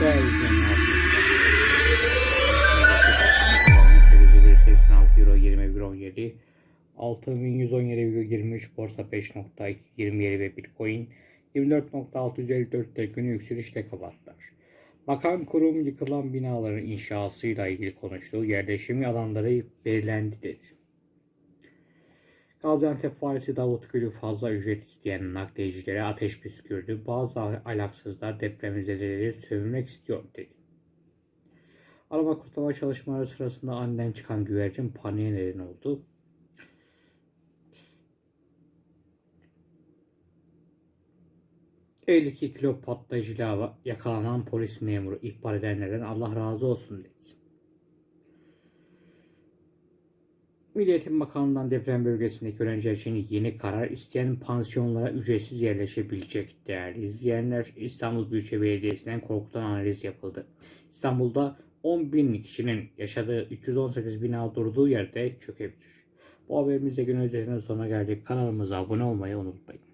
Değerli izleyenler arkadaşlar. 886 euro 20,17 6117,23 borsa 5.27 ve bitcoin 24.654 günü yükselişle kapattılar. Bakan kurum yıkılan binaların inşasıyla ilgili konuştu. Yerleşim alanları belirlendi dedi. Gaziantep valisi Davut Gül'ü fazla ücret isteyen nakliyecilere ateş püskürdü. Bazı alaksızlar depremzedeleri sövmek istiyor dedi. Arama kurtarma çalışmaları sırasında aniden çıkan güvercin paniğe neden oldu. ...52 kilo patlayıcıyla yakalanan polis memuru ihbar edenlerden Allah razı olsun dedi. Milli Eğitim Bakanlığı'ndan deprem bölgesindeki öğrenciler için yeni karar isteyen pansiyonlara ücretsiz yerleşebilecek değerli izleyenler. İstanbul Büyükşehir Belediyesi'nden korkutan analiz yapıldı. İstanbul'da 10 bin kişinin yaşadığı 318 bina durduğu yerde çökebilir. Bu haberimizde gün özetinin sonuna geldik. Kanalımıza abone olmayı unutmayın.